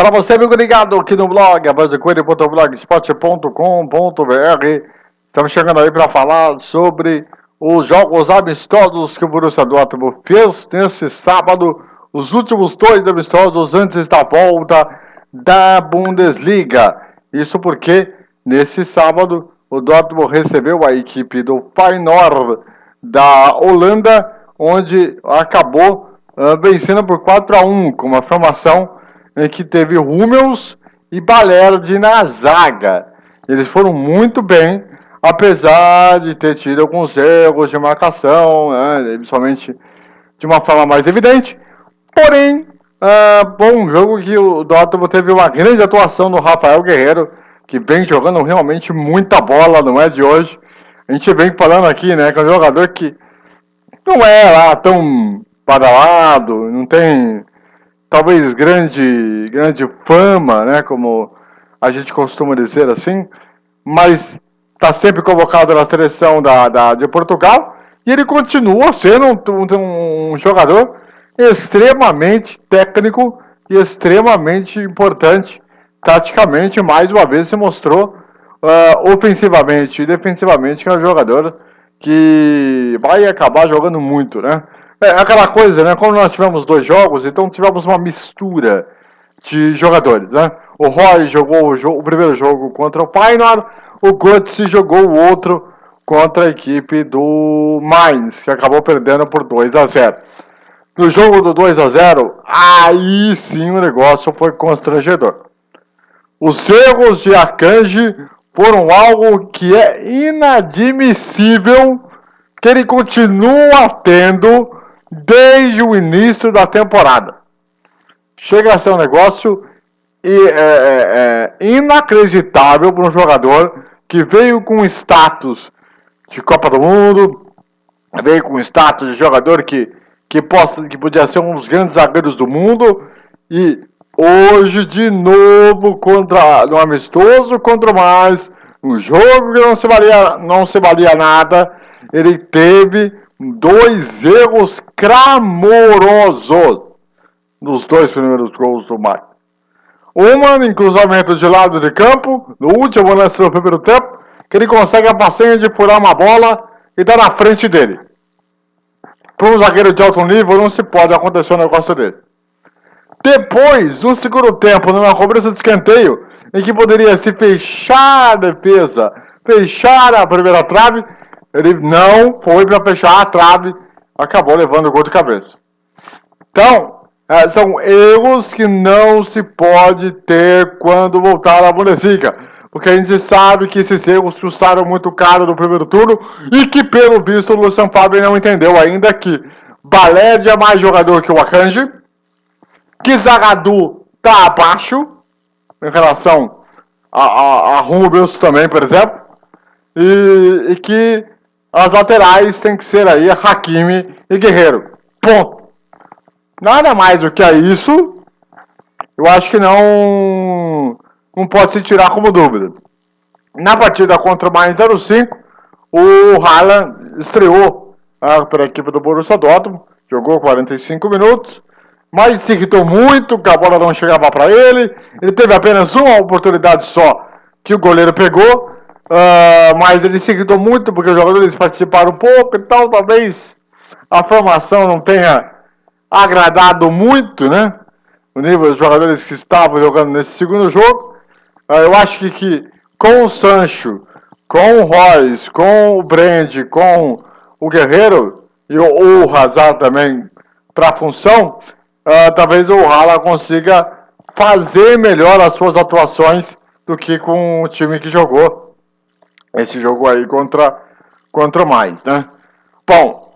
Para você, amigo ligado aqui no blog, abasdecoelho.blogspot.com.br Estamos chegando aí para falar sobre os jogos amistosos que o Borussia Dortmund fez nesse sábado, os últimos dois amistosos antes da volta da Bundesliga. Isso porque nesse sábado o Dortmund recebeu a equipe do Feyenoord da Holanda, onde acabou uh, vencendo por 4 a 1 com uma formação em que teve Hummels e Balerdi na zaga. Eles foram muito bem, apesar de ter tido alguns erros de marcação, né, principalmente de uma forma mais evidente. Porém, uh, bom jogo que o Dortmund teve uma grande atuação do Rafael Guerreiro, que vem jogando realmente muita bola, não é de hoje. A gente vem falando aqui, né, que é um jogador que não é lá tão badalado, não tem talvez grande, grande fama, né, como a gente costuma dizer assim, mas está sempre convocado na seleção da, da, de Portugal e ele continua sendo um, um, um jogador extremamente técnico e extremamente importante taticamente, mais uma vez se mostrou uh, ofensivamente e defensivamente que é um jogador que vai acabar jogando muito, né? É aquela coisa, né? Como nós tivemos dois jogos, então tivemos uma mistura de jogadores, né? O Roy jogou o, jogo, o primeiro jogo contra o Painar, o Götze jogou o outro contra a equipe do Mainz, que acabou perdendo por 2 a 0. No jogo do 2 a 0, aí sim o negócio foi constrangedor. Os erros de Akanji foram algo que é inadmissível que ele continua tendo desde o início da temporada. Chega a ser um negócio é, é, é, inacreditável para um jogador que veio com status de Copa do Mundo, veio com status de jogador que, que, possa, que podia ser um dos grandes zagueiros do mundo e hoje de novo contra no amistoso contra mais um jogo que não se valia não se valia nada ele teve dois erros clamorosos nos dois primeiros gols do Mike. Uma em cruzamento de lado de campo, no último lance do primeiro tempo, que ele consegue a passenha de furar uma bola e está na frente dele. Para um zagueiro de alto nível não se pode acontecer um negócio dele. Depois, no segundo tempo, numa cobrança de escanteio, em que poderia se fechar a defesa, fechar a primeira trave, ele não foi para fechar a trave, acabou levando o gol de cabeça. Então, é, são erros que não se pode ter quando voltar à Bundesliga. Porque a gente sabe que esses erros custaram muito caro no primeiro turno e que, pelo visto, o Lucian Fabre não entendeu ainda que Baled é mais jogador que o Akanji, que Zagadou está abaixo em relação a, a, a Rubens também, por exemplo, e, e que as laterais tem que ser aí Hakimi e Guerreiro. Ponto. Nada mais do que isso, eu acho que não, não pode se tirar como dúvida. Na partida contra o Mainz 05, o Haaland estreou ah, pela equipe do Borussia Dortmund, jogou 45 minutos, mas se irritou muito, que a bola não chegava para ele, ele teve apenas uma oportunidade só que o goleiro pegou, Uh, mas ele se muito porque os jogadores participaram pouco e tal. Talvez a formação não tenha agradado muito, né? O nível dos jogadores que estavam jogando nesse segundo jogo. Uh, eu acho que, que com o Sancho, com o Royce, com o Brand, com o Guerreiro e o, o Hazard também para a função, uh, talvez o Hala consiga fazer melhor as suas atuações do que com o time que jogou esse jogo aí contra, contra o mais, né? Bom,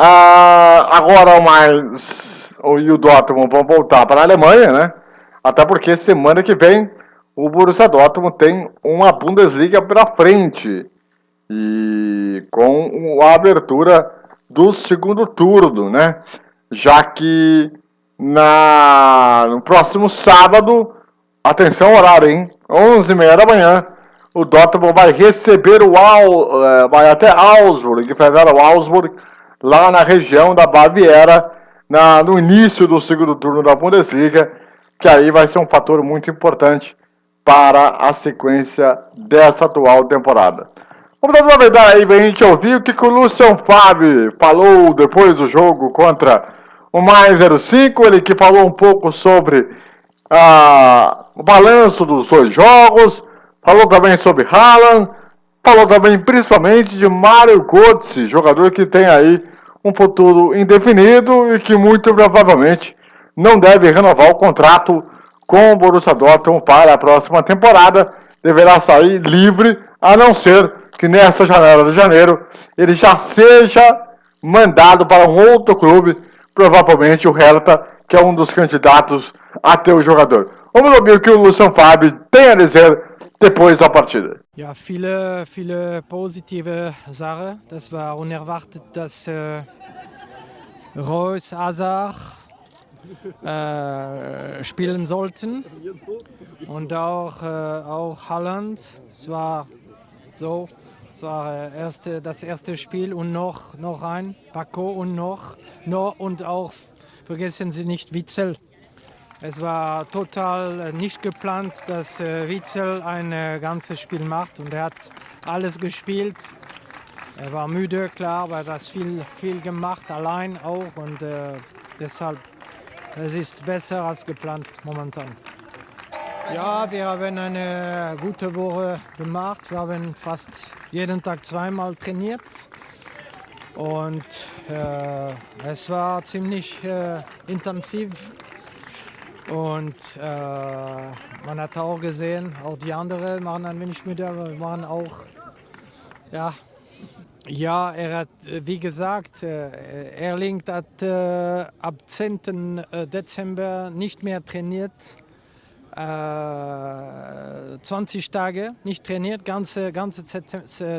uh, agora o mais o, e o Dortmund vão voltar para a Alemanha, né? Até porque semana que vem o Borussia Dortmund tem uma Bundesliga pela frente e com a abertura do segundo turno, né? Já que na, no próximo sábado, atenção horário, hein? 11h30 da manhã, o Dortmund vai receber o Al, é, vai até Augsburg, enfrentar o Augsburg lá na região da Baviera, na, no início do segundo turno da Bundesliga. que aí vai ser um fator muito importante para a sequência dessa atual temporada. Vamos aproveitar aí para a gente ouvir o que, que o Lucian Fábio falou depois do jogo contra o Mais 05, ele que falou um pouco sobre ah, o balanço dos dois jogos, falou também sobre Haaland, falou também principalmente de Mário Götze, jogador que tem aí um futuro indefinido e que muito provavelmente não deve renovar o contrato com o Borussia Dortmund para a próxima temporada, deverá sair livre, a não ser que nessa janela de janeiro ele já seja mandado para um outro clube provavelmente o Hertha, que é um dos candidatos a ter o jogador. Vamos ouvir o que o Lucian Fabi tem a dizer depois da partida. Ja, viele, viele positive Sachen. Das war unerwartet, dass äh, Reus, Hazard äh, spielen sollten. Und auch, äh, auch Holland. Es war so, das war äh, erste, das erste Spiel und noch, noch ein, Paco und noch, noch und auch, vergessen Sie nicht, Witzel. Es war total äh, nicht geplant, dass äh, Witzel ein äh, ganzes Spiel macht und er hat alles gespielt. Er war müde, klar, aber das viel, viel gemacht, allein auch und äh, deshalb, es ist besser als geplant momentan. Ja, wir haben eine gute Woche gemacht. Wir haben fast jeden Tag zweimal trainiert. Und äh, es war ziemlich äh, intensiv. Und äh, man hat auch gesehen, auch die anderen waren ein wenig müde, aber wir waren auch, ja, ja, er hat, wie gesagt, äh, Erling hat äh, ab 10. Äh, Dezember nicht mehr trainiert. 20 Tage nicht trainiert, ganze, ganze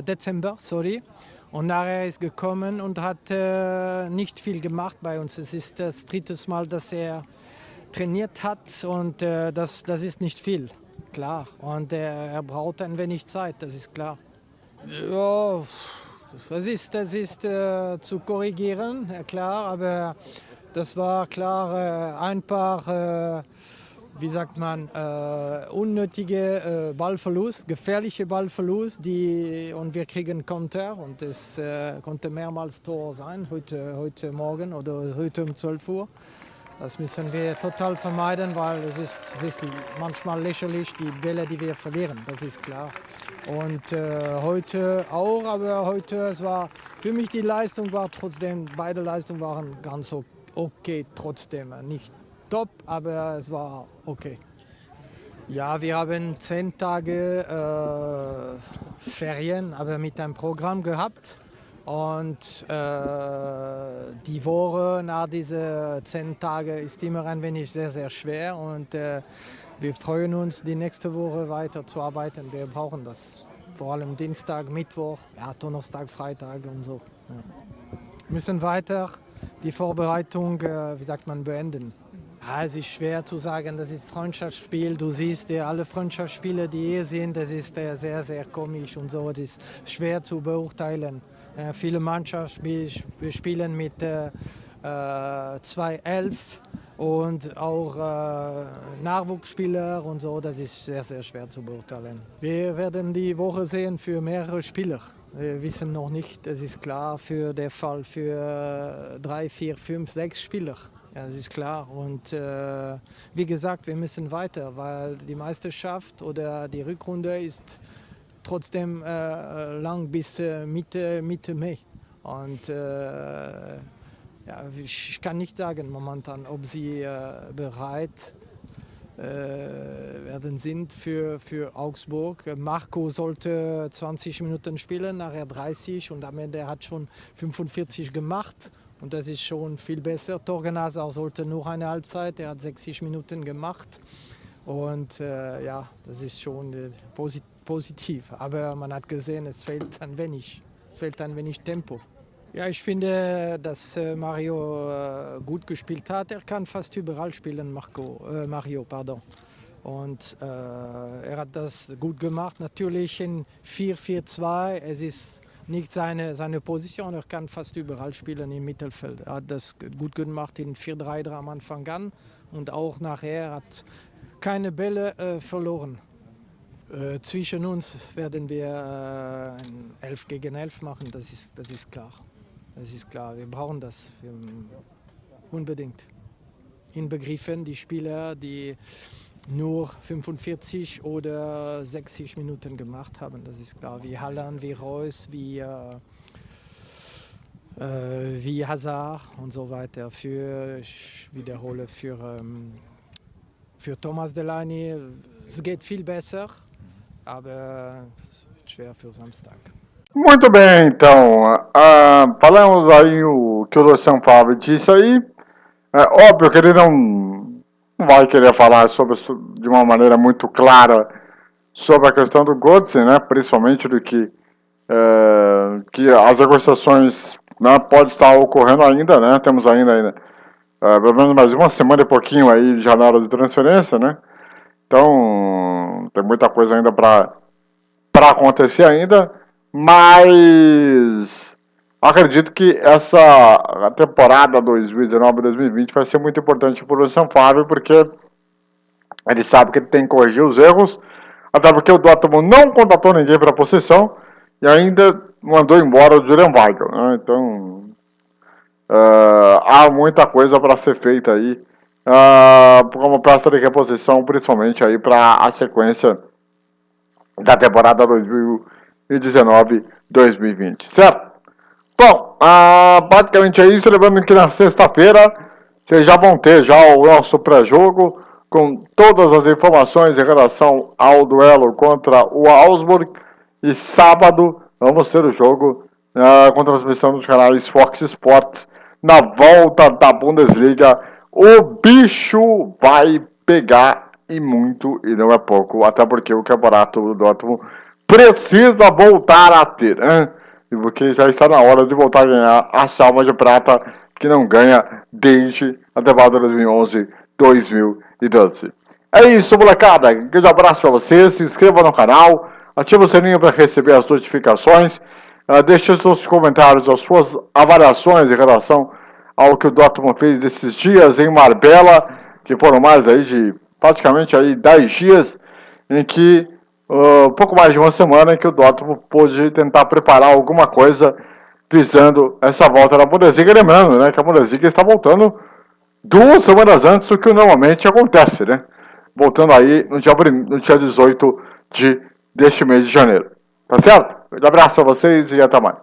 Dezember, sorry. Und nachher ist gekommen und hat äh, nicht viel gemacht bei uns. Es ist das dritte Mal, dass er trainiert hat und äh, das, das ist nicht viel, klar. Und äh, er braucht ein wenig Zeit, das ist klar. Ja, das ist, das ist zu korrigieren, klar, aber das war klar ein paar wie sagt man, äh, unnötige äh, Ballverlust, gefährliche Ballverlust, die, und wir kriegen Konter und es äh, konnte mehrmals Tor sein, heute, heute Morgen oder heute um 12 Uhr. Das müssen wir total vermeiden, weil es ist, es ist manchmal lächerlich, die Bälle, die wir verlieren, das ist klar. Und äh, heute auch, aber heute, es war, für mich die Leistung war trotzdem, beide Leistungen waren ganz okay trotzdem, nicht top, aber es war okay. Ja, wir haben zehn Tage äh, Ferien, aber mit einem Programm gehabt. Und äh, die Woche nach diesen zehn Tagen ist immer ein wenig sehr, sehr schwer. Und äh, wir freuen uns, die nächste Woche weiter zu arbeiten. Wir brauchen das. Vor allem Dienstag, Mittwoch, ja, Donnerstag, Freitag und so. Ja. Wir müssen weiter die Vorbereitung, äh, wie sagt man, beenden. Ja, es ist schwer zu sagen, das ist Freundschaftsspiel. Du siehst ja alle Freundschaftsspiele, die hier sind, das ist äh, sehr, sehr komisch und so. Das ist schwer zu beurteilen. Äh, viele Mannschaften spielen mit äh, 2-11 äh, und auch äh, Nachwuchsspieler und so. Das ist sehr, sehr schwer zu beurteilen. Wir werden die Woche sehen für mehrere Spieler. Wir wissen noch nicht, es ist klar für den Fall für drei, vier, fünf, sechs Spieler. Ja, das ist klar. Und äh, wie gesagt, wir müssen weiter, weil die Meisterschaft oder die Rückrunde ist trotzdem äh, lang bis äh, Mitte, Mitte Mai. Und äh, ja, ich kann nicht sagen momentan, ob sie äh, bereit äh, werden sind für, für Augsburg. Marco sollte 20 Minuten spielen, nachher 30 und am Ende hat schon 45 gemacht. Und das ist schon viel besser. Torgen Hazard sollte nur eine Halbzeit, er hat 60 Minuten gemacht. Und äh, ja, das ist schon äh, posit positiv. Aber man hat gesehen, es fehlt ein wenig, es fehlt ein wenig Tempo. Ja, ich finde, dass äh, Mario äh, gut gespielt hat. Er kann fast überall spielen, Marco, äh, Mario. Pardon. Und äh, er hat das gut gemacht. Natürlich in 4-4-2, es ist nicht seine, seine Position. Er kann fast überall spielen im Mittelfeld. Er hat das gut gemacht in 4-3 am Anfang an und auch nachher hat keine Bälle äh, verloren. Äh, zwischen uns werden wir äh, 11 gegen 11 machen, das ist, das ist klar. Das ist klar, wir brauchen das wir, unbedingt. Inbegriffen die Spieler, die nur 45 oder 60 Minuten gemacht haben. Das ist klar, wie Halland, wie Reus, wie, äh, äh, wie Hazard und so weiter. Für, ich wiederhole, für, ähm, für Thomas Delaney, es geht viel besser, aber schwer für Samstag. Muito bem, então, uh, falamos aí o que o São Paulo disse aí. É óbvio que ele não vai querer falar sobre, de uma maneira muito clara sobre a questão do Götze, né, principalmente do que, é, que as negociações né, pode estar ocorrendo ainda, né, temos ainda, ainda é, pelo menos mais uma semana e pouquinho aí de janela de transferência, né, então tem muita coisa ainda para acontecer ainda, mas Acredito que essa temporada 2019-2020 vai ser muito importante para o São Fábio, porque ele sabe que ele tem que corrigir os erros, até porque o Dortmund não contratou ninguém para a posição e ainda mandou embora o Julian Weigel. Né? Então, uh, há muita coisa para ser feita aí, uh, como peça de reposição, principalmente aí para a sequência da temporada 2019-2020, certo? Bom, ah, basicamente é isso. Lembrando que na sexta-feira vocês já vão ter já o nosso pré-jogo com todas as informações em relação ao duelo contra o Augsburg. E sábado vamos ter o jogo ah, com transmissão dos canais Fox Sports na volta da Bundesliga. O bicho vai pegar e muito, e não é pouco, até porque o campeonato do Dortmund precisa voltar a ter. Hein? porque já está na hora de voltar a ganhar a salva de prata que não ganha desde a temporada 2011-2012. É isso, molecada. Um grande abraço para vocês. Se inscreva no canal, ative o sininho para receber as notificações. Uh, deixe seus comentários, as suas avaliações em relação ao que o Dortmund fez desses dias em Marbella, que foram mais aí de praticamente aí 10 dias, em que uh, pouco mais de uma semana em que o Dortmund pôde tentar preparar alguma coisa visando essa volta da Bundesliga. Lembrando né, que a Bundesliga está voltando duas semanas antes do que normalmente acontece, né? Voltando aí no dia, no dia 18 de, deste mês de janeiro. Tá certo? Um abraço a vocês e até mais.